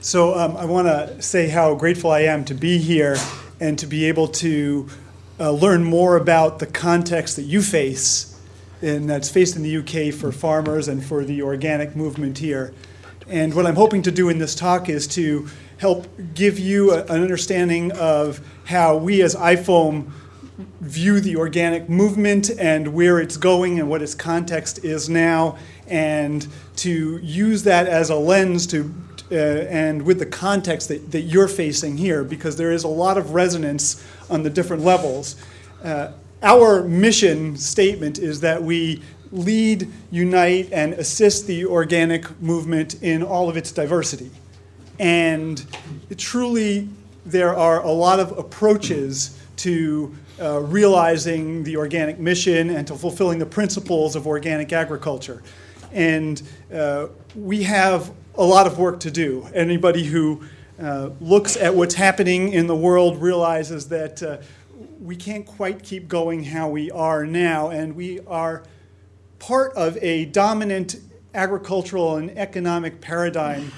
So um, I want to say how grateful I am to be here and to be able to uh, learn more about the context that you face and that's faced in the UK for farmers and for the organic movement here. And what I'm hoping to do in this talk is to help give you a, an understanding of how we as IFOAM view the organic movement and where it's going and what its context is now, and to use that as a lens to uh, and with the context that, that you're facing here, because there is a lot of resonance on the different levels. Uh, our mission statement is that we lead, unite, and assist the organic movement in all of its diversity. And truly, there are a lot of approaches to uh, realizing the organic mission and to fulfilling the principles of organic agriculture. And uh, we have a lot of work to do. Anybody who uh, looks at what's happening in the world realizes that uh, we can't quite keep going how we are now, and we are part of a dominant agricultural and economic paradigm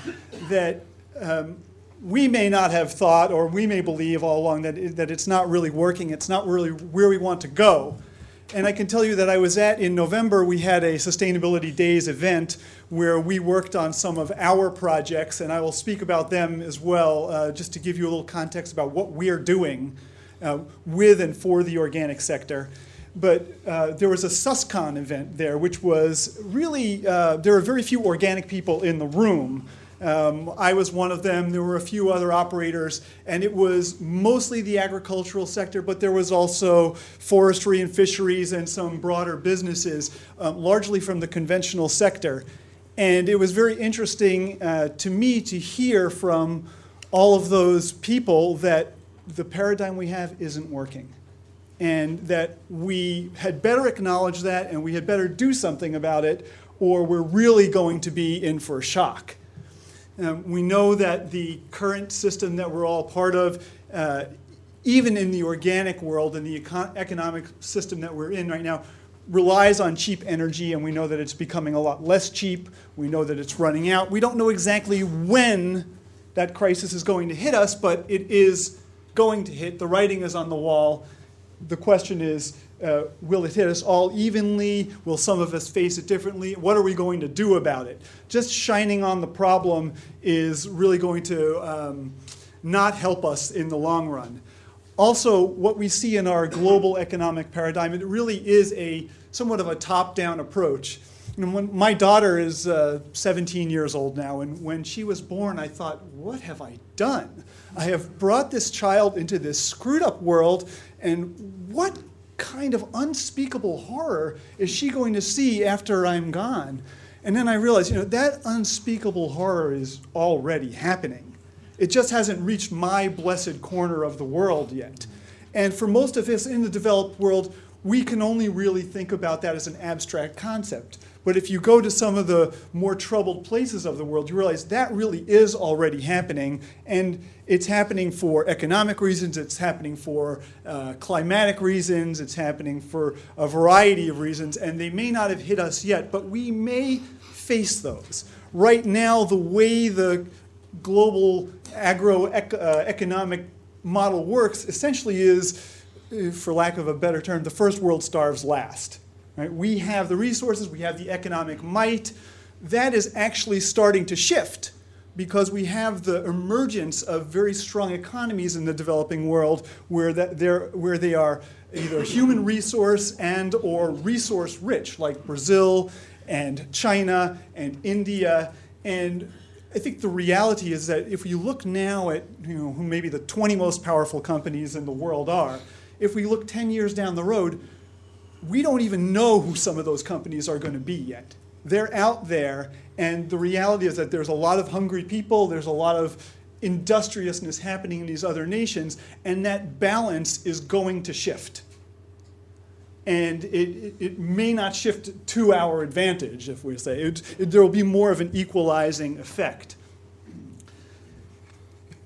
that um, we may not have thought or we may believe all along that, that it's not really working, it's not really where we want to go. And I can tell you that I was at, in November, we had a Sustainability Days event where we worked on some of our projects, and I will speak about them as well, uh, just to give you a little context about what we're doing uh, with and for the organic sector. But uh, there was a SUSCON event there, which was really, uh, there were very few organic people in the room. Um, I was one of them. There were a few other operators, and it was mostly the agricultural sector, but there was also forestry and fisheries and some broader businesses, um, largely from the conventional sector. And it was very interesting uh, to me to hear from all of those people that the paradigm we have isn't working. And that we had better acknowledge that and we had better do something about it or we're really going to be in for a shock. Um, we know that the current system that we're all part of, uh, even in the organic world and the econ economic system that we're in right now, relies on cheap energy and we know that it's becoming a lot less cheap. We know that it's running out. We don't know exactly when that crisis is going to hit us, but it is going to hit. The writing is on the wall. The question is, uh, will it hit us all evenly? Will some of us face it differently? What are we going to do about it? Just shining on the problem is really going to um, not help us in the long run. Also, what we see in our global economic paradigm, it really is a somewhat of a top-down approach. When my daughter is uh, 17 years old now, and when she was born, I thought, what have I done? I have brought this child into this screwed up world, and what kind of unspeakable horror is she going to see after I'm gone? And then I realized, you know, that unspeakable horror is already happening. It just hasn't reached my blessed corner of the world yet. And for most of us in the developed world, we can only really think about that as an abstract concept. But if you go to some of the more troubled places of the world, you realize that really is already happening. And it's happening for economic reasons, it's happening for uh, climatic reasons, it's happening for a variety of reasons. And they may not have hit us yet, but we may face those. Right now, the way the global agro-economic uh, model works essentially is, uh, for lack of a better term, the first world starves last. Right? We have the resources, we have the economic might. That is actually starting to shift because we have the emergence of very strong economies in the developing world where, that they're, where they are either human resource and or resource rich, like Brazil and China and India. And I think the reality is that if you look now at you know, who maybe the 20 most powerful companies in the world are, if we look 10 years down the road, we don't even know who some of those companies are going to be yet. They're out there, and the reality is that there's a lot of hungry people, there's a lot of industriousness happening in these other nations, and that balance is going to shift. And it, it, may not shift to our advantage, if we say. It, it, there will be more of an equalizing effect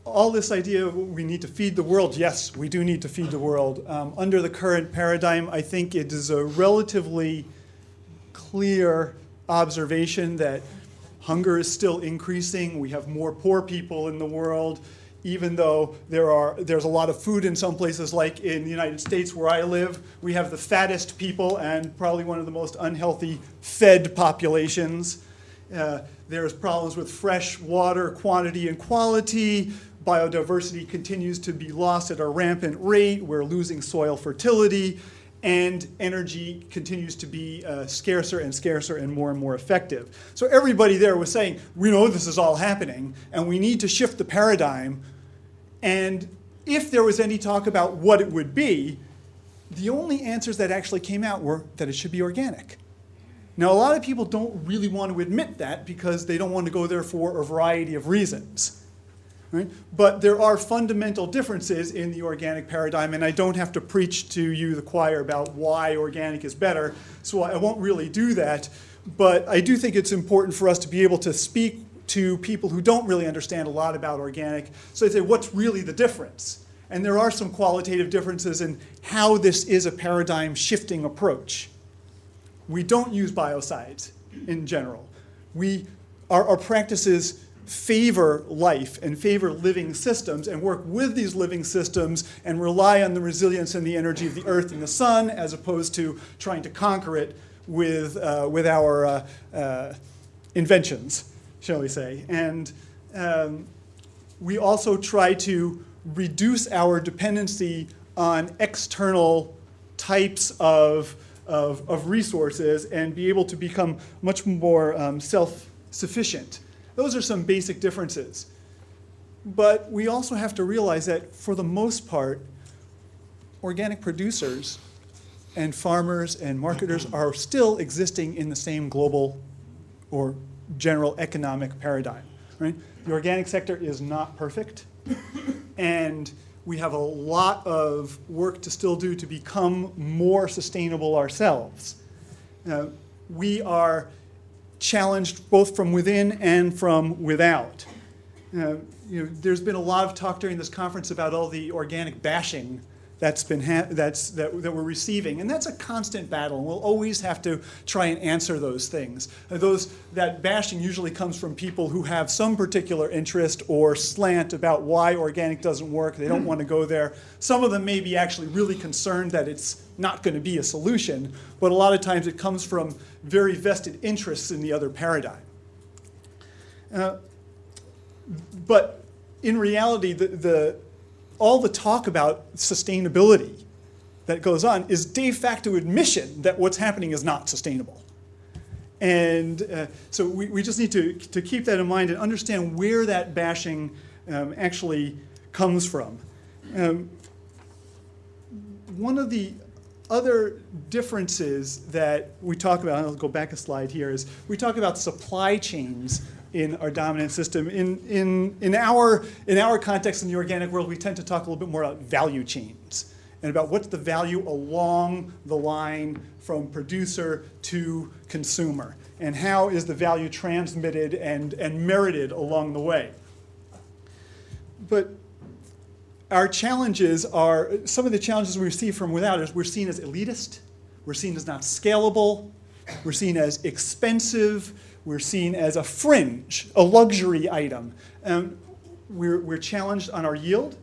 all this idea we need to feed the world, yes, we do need to feed the world. Um, under the current paradigm, I think it is a relatively clear observation that hunger is still increasing. We have more poor people in the world, even though there are, there's a lot of food in some places, like in the United States where I live. We have the fattest people and probably one of the most unhealthy fed populations. Uh, there's problems with fresh water quantity and quality. Biodiversity continues to be lost at a rampant rate. We're losing soil fertility and energy continues to be uh, scarcer and scarcer and more and more effective. So everybody there was saying, we know this is all happening, and we need to shift the paradigm. And if there was any talk about what it would be, the only answers that actually came out were that it should be organic. Now, a lot of people don't really want to admit that because they don't want to go there for a variety of reasons. Right? But there are fundamental differences in the organic paradigm, and I don't have to preach to you, the choir, about why organic is better, so I won't really do that. But I do think it's important for us to be able to speak to people who don't really understand a lot about organic, so they say, what's really the difference? And there are some qualitative differences in how this is a paradigm shifting approach. We don't use biocides in general. We, our, our practices favor life and favor living systems and work with these living systems and rely on the resilience and the energy of the earth and the sun as opposed to trying to conquer it with, uh, with our uh, uh, inventions, shall we say. And um, we also try to reduce our dependency on external types of, of, of resources and be able to become much more um, self-sufficient. Those are some basic differences. But we also have to realize that for the most part, organic producers and farmers and marketers are still existing in the same global or general economic paradigm. Right? The organic sector is not perfect, and we have a lot of work to still do to become more sustainable ourselves. Uh, we are challenged both from within and from without. Uh, you know, there's been a lot of talk during this conference about all the organic bashing that's been that's that, that we're receiving, and that's a constant battle. And we'll always have to try and answer those things. Uh, those that bashing usually comes from people who have some particular interest or slant about why organic doesn't work. They don't want to go there. Some of them may be actually really concerned that it's not going to be a solution, but a lot of times it comes from very vested interests in the other paradigm. Uh, but in reality, the, the, all the talk about sustainability that goes on is de facto admission that what's happening is not sustainable. And uh, so we, we just need to, to keep that in mind and understand where that bashing um, actually comes from. Um, one of the other differences that we talk about, and I'll go back a slide here, is we talk about supply chains in our dominant system. In, in, in, our, in our context in the organic world, we tend to talk a little bit more about value chains and about what's the value along the line from producer to consumer and how is the value transmitted and, and merited along the way. But our challenges are, some of the challenges we receive from without is we're seen as elitist, we're seen as not scalable, we're seen as expensive, we're seen as a fringe, a luxury item. Um, we're, we're challenged on our yield,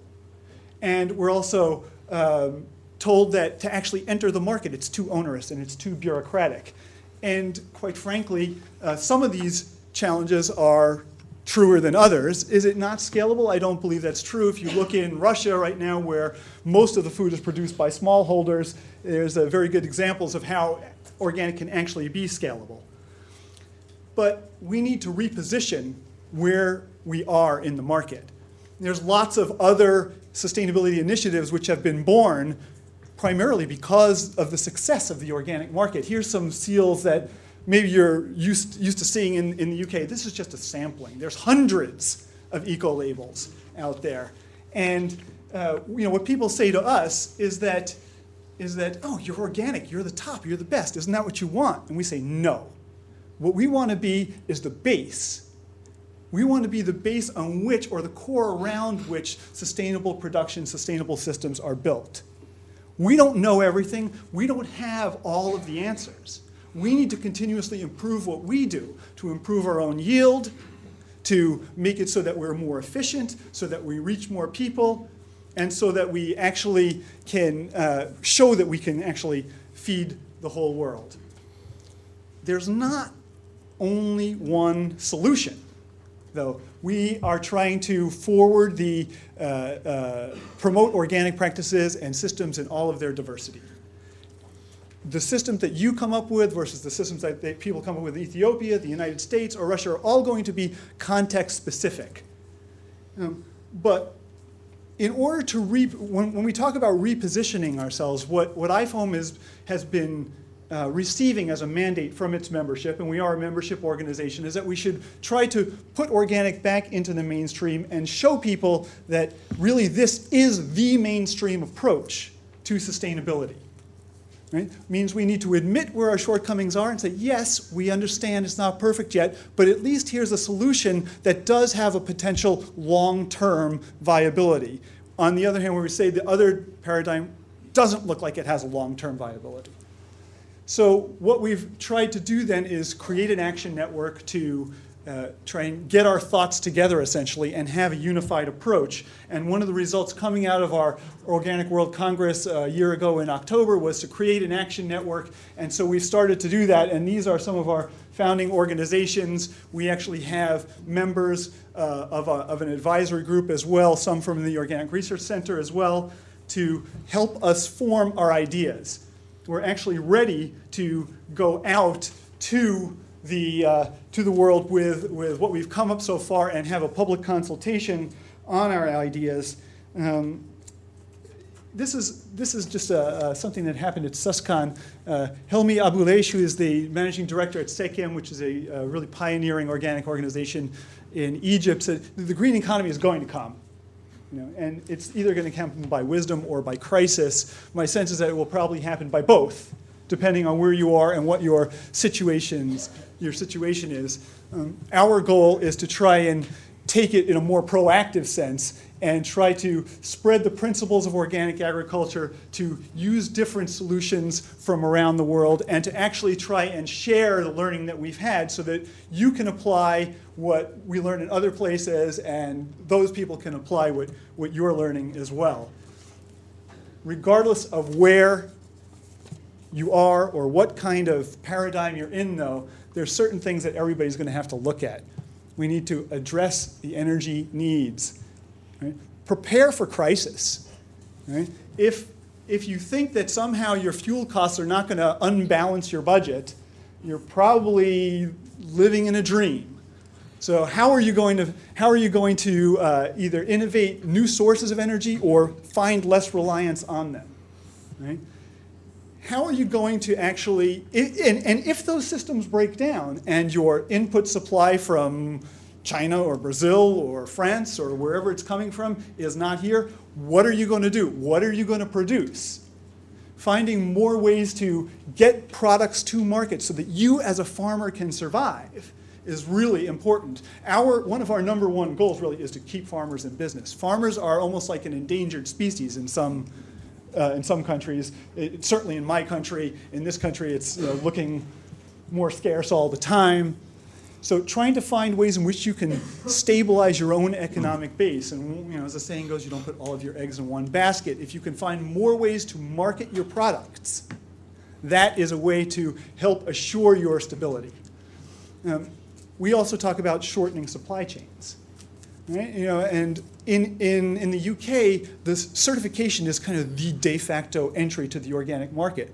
and we're also um, told that to actually enter the market, it's too onerous and it's too bureaucratic. And quite frankly, uh, some of these challenges are truer than others. Is it not scalable? I don't believe that's true. If you look in Russia right now where most of the food is produced by smallholders, there's a very good examples of how organic can actually be scalable. But we need to reposition where we are in the market. There's lots of other sustainability initiatives which have been born primarily because of the success of the organic market. Here's some seals that maybe you're used, used to seeing in, in the UK. This is just a sampling. There's hundreds of eco-labels out there. And uh, you know, what people say to us is that, is that, oh, you're organic, you're the top, you're the best. Isn't that what you want? And we say, no. What we want to be is the base. We want to be the base on which, or the core around which, sustainable production, sustainable systems are built. We don't know everything. We don't have all of the answers. We need to continuously improve what we do to improve our own yield, to make it so that we're more efficient, so that we reach more people, and so that we actually can uh, show that we can actually feed the whole world. There's not only one solution, though. We are trying to forward the, uh, uh, promote organic practices and systems in all of their diversity. The systems that you come up with versus the systems that they, people come up with in Ethiopia, the United States, or Russia are all going to be context specific. Um, but in order to, re, when, when we talk about repositioning ourselves, what, what IFOAM is, has been uh, receiving as a mandate from its membership, and we are a membership organization, is that we should try to put organic back into the mainstream and show people that really this is the mainstream approach to sustainability. Right? Means we need to admit where our shortcomings are and say, yes, we understand it's not perfect yet, but at least here's a solution that does have a potential long-term viability. On the other hand, where we say the other paradigm doesn't look like it has a long-term viability. So what we've tried to do then is create an action network to uh, try and get our thoughts together essentially and have a unified approach. And one of the results coming out of our Organic World Congress uh, a year ago in October was to create an action network. And so we've started to do that. And these are some of our founding organizations. We actually have members uh, of, a, of an advisory group as well, some from the Organic Research Center as well, to help us form our ideas we're actually ready to go out to the, uh, to the world with, with what we've come up so far and have a public consultation on our ideas. Um, this is, this is just a, uh, something that happened at Suscon. Uh, Helmy Abouleish, who is the managing director at SEKEM, which is a, a really pioneering organic organization in Egypt, said the green economy is going to come. You know, and it's either going to happen by wisdom or by crisis. My sense is that it will probably happen by both, depending on where you are and what your situations, your situation is. Um, our goal is to try and take it in a more proactive sense and try to spread the principles of organic agriculture to use different solutions from around the world and to actually try and share the learning that we've had so that you can apply what we learn in other places and those people can apply what, what you're learning as well. Regardless of where you are or what kind of paradigm you're in though, there's certain things that everybody's going to have to look at. We need to address the energy needs. Right? Prepare for crisis. Right? If, if you think that somehow your fuel costs are not going to unbalance your budget, you're probably living in a dream. So how are you going to, how are you going to uh, either innovate new sources of energy or find less reliance on them? Right? How are you going to actually, and, and if those systems break down and your input supply from China or Brazil or France or wherever it's coming from is not here, what are you going to do? What are you going to produce? Finding more ways to get products to market so that you as a farmer can survive is really important. Our, one of our number one goals really is to keep farmers in business. Farmers are almost like an endangered species in some, uh, in some countries. It, certainly in my country, in this country, it's you know, looking more scarce all the time. So trying to find ways in which you can stabilize your own economic base. And you know, as the saying goes, you don't put all of your eggs in one basket. If you can find more ways to market your products, that is a way to help assure your stability. Um, we also talk about shortening supply chains. Right? You know, and in, in, in the UK, this certification is kind of the de facto entry to the organic market.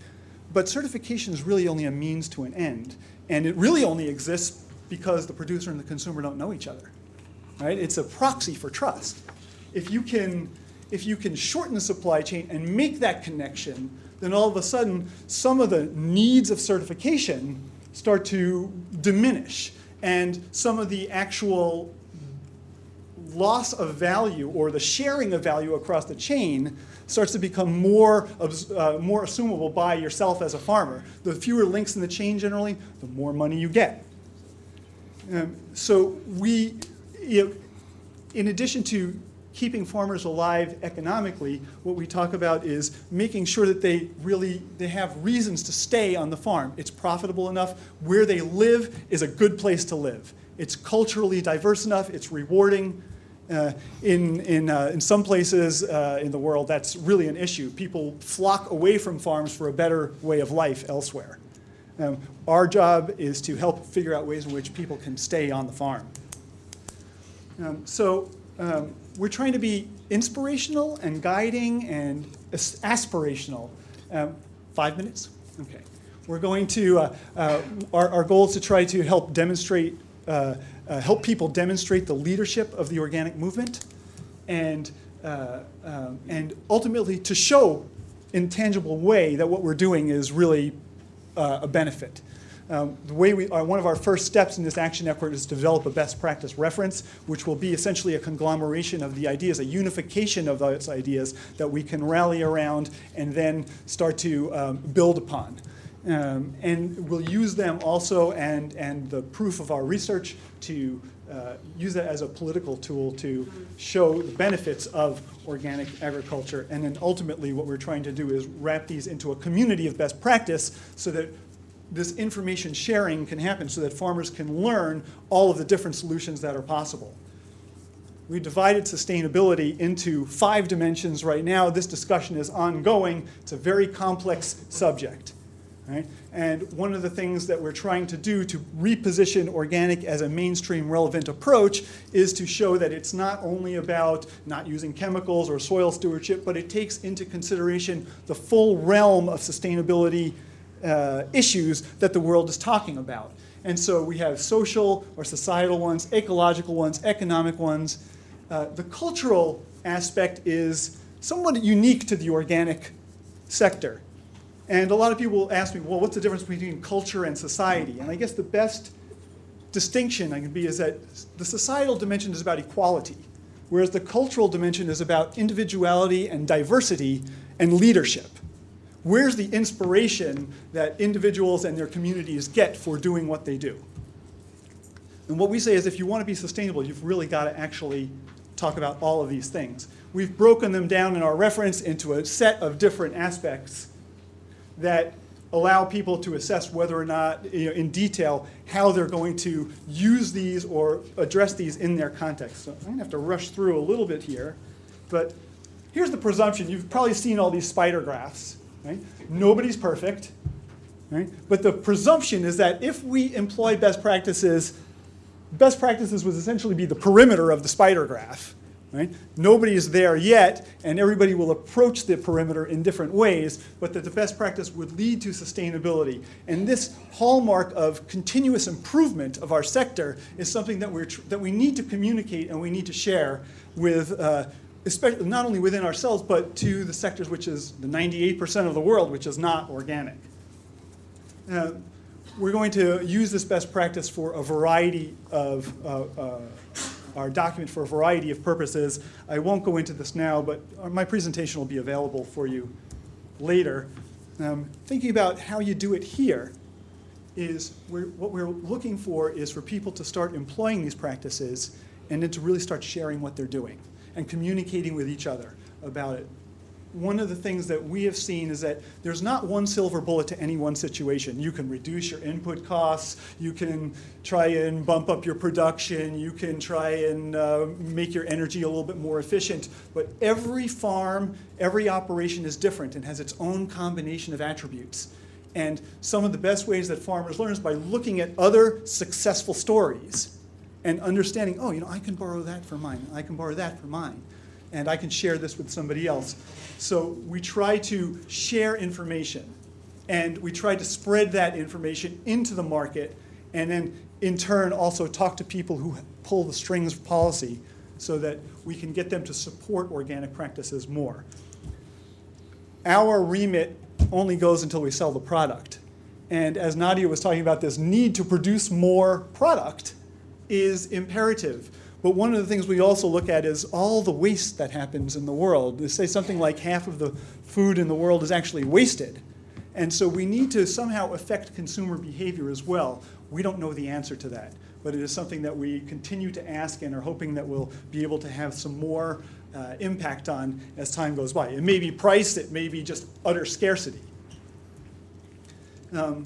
But certification is really only a means to an end. And it really only exists because the producer and the consumer don't know each other. Right? It's a proxy for trust. If you can, if you can shorten the supply chain and make that connection, then all of a sudden some of the needs of certification start to diminish and some of the actual loss of value or the sharing of value across the chain starts to become more, uh, more assumable by yourself as a farmer. The fewer links in the chain generally, the more money you get. Um, so we, you know, in addition to keeping farmers alive economically, what we talk about is making sure that they really they have reasons to stay on the farm. It's profitable enough. Where they live is a good place to live. It's culturally diverse enough. It's rewarding. Uh, in, in, uh, in some places uh, in the world, that's really an issue. People flock away from farms for a better way of life elsewhere. Um, our job is to help figure out ways in which people can stay on the farm. Um, so um, we're trying to be inspirational and guiding and aspirational. Um, five minutes? Okay. We're going to, uh, uh, our, our goal is to try to help demonstrate, uh, uh help people demonstrate the leadership of the organic movement and, uh, um, and ultimately to show in tangible way that what we're doing is really uh, a benefit. Um, the way we, uh, one of our first steps in this action effort is to develop a best practice reference, which will be essentially a conglomeration of the ideas, a unification of those ideas that we can rally around and then start to um, build upon. Um, and we'll use them also and, and the proof of our research to uh, use that as a political tool to show the benefits of organic agriculture. And then ultimately what we're trying to do is wrap these into a community of best practice so that this information sharing can happen so that farmers can learn all of the different solutions that are possible. We divided sustainability into five dimensions right now. This discussion is ongoing. It's a very complex subject. Right? And one of the things that we're trying to do to reposition organic as a mainstream relevant approach is to show that it's not only about not using chemicals or soil stewardship, but it takes into consideration the full realm of sustainability uh, issues that the world is talking about. And so we have social or societal ones, ecological ones, economic ones. Uh, the cultural aspect is somewhat unique to the organic sector. And a lot of people ask me, well, what's the difference between culture and society? And I guess the best distinction I can be is that the societal dimension is about equality, whereas the cultural dimension is about individuality and diversity and leadership where's the inspiration that individuals and their communities get for doing what they do? And what we say is if you want to be sustainable, you've really got to actually talk about all of these things. We've broken them down in our reference into a set of different aspects that allow people to assess whether or not, you know, in detail, how they're going to use these or address these in their context. So I'm going to have to rush through a little bit here. But here's the presumption. You've probably seen all these spider graphs. Right? Nobody's perfect. Right? But the presumption is that if we employ best practices, best practices would essentially be the perimeter of the spider graph. Right? Nobody is there yet, and everybody will approach the perimeter in different ways, but that the best practice would lead to sustainability. And this hallmark of continuous improvement of our sector is something that, we're that we need to communicate and we need to share with, uh, especially not only within ourselves, but to the sectors which is the 98% of the world, which is not organic. Uh, we're going to use this best practice for a variety of, uh, uh, our document for a variety of purposes. I won't go into this now, but my presentation will be available for you later. Um, thinking about how you do it here is we're, what we're looking for is for people to start employing these practices and then to really start sharing what they're doing and communicating with each other about it. One of the things that we have seen is that there's not one silver bullet to any one situation. You can reduce your input costs, you can try and bump up your production, you can try and uh, make your energy a little bit more efficient, but every farm, every operation is different and has its own combination of attributes. And some of the best ways that farmers learn is by looking at other successful stories and understanding, oh, you know, I can borrow that for mine, I can borrow that for mine, and I can share this with somebody else. So we try to share information, and we try to spread that information into the market, and then in turn also talk to people who pull the strings of policy so that we can get them to support organic practices more. Our remit only goes until we sell the product. And as Nadia was talking about this need to produce more product, is imperative. But one of the things we also look at is all the waste that happens in the world. They say something like half of the food in the world is actually wasted. And so we need to somehow affect consumer behavior as well. We don't know the answer to that, but it is something that we continue to ask and are hoping that we'll be able to have some more uh, impact on as time goes by. It may be price, it may be just utter scarcity. Um,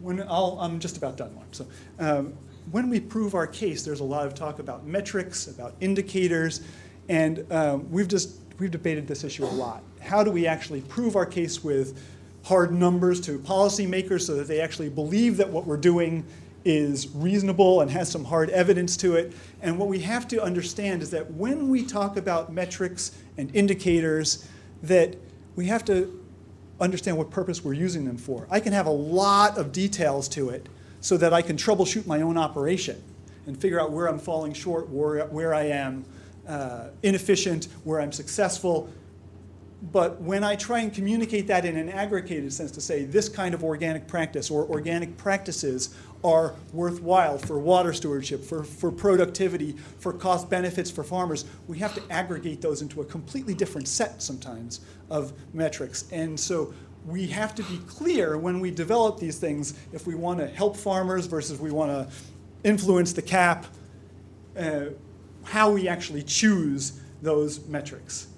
when I'll, I'm just about done, Mark. So, um, when we prove our case, there's a lot of talk about metrics, about indicators, and um, we've just we've debated this issue a lot. How do we actually prove our case with hard numbers to policymakers so that they actually believe that what we're doing is reasonable and has some hard evidence to it? And what we have to understand is that when we talk about metrics and indicators, that we have to understand what purpose we're using them for. I can have a lot of details to it so that I can troubleshoot my own operation and figure out where I'm falling short, where, where I am uh, inefficient, where I'm successful. But when I try and communicate that in an aggregated sense to say this kind of organic practice or organic practices are worthwhile for water stewardship, for, for productivity, for cost benefits for farmers, we have to aggregate those into a completely different set sometimes of metrics. And so we have to be clear when we develop these things if we want to help farmers versus we want to influence the CAP, uh, how we actually choose those metrics.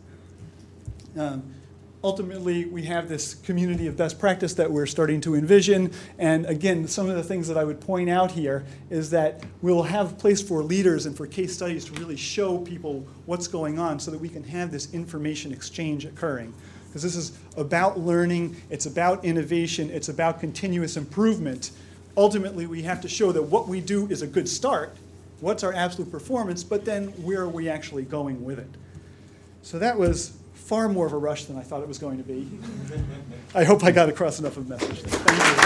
Um, ultimately, we have this community of best practice that we're starting to envision. And again, some of the things that I would point out here is that we'll have place for leaders and for case studies to really show people what's going on so that we can have this information exchange occurring. Because this is about learning, it's about innovation, it's about continuous improvement. Ultimately, we have to show that what we do is a good start, what's our absolute performance, but then where are we actually going with it? So that was far more of a rush than I thought it was going to be. I hope I got across enough of a message. Thank you.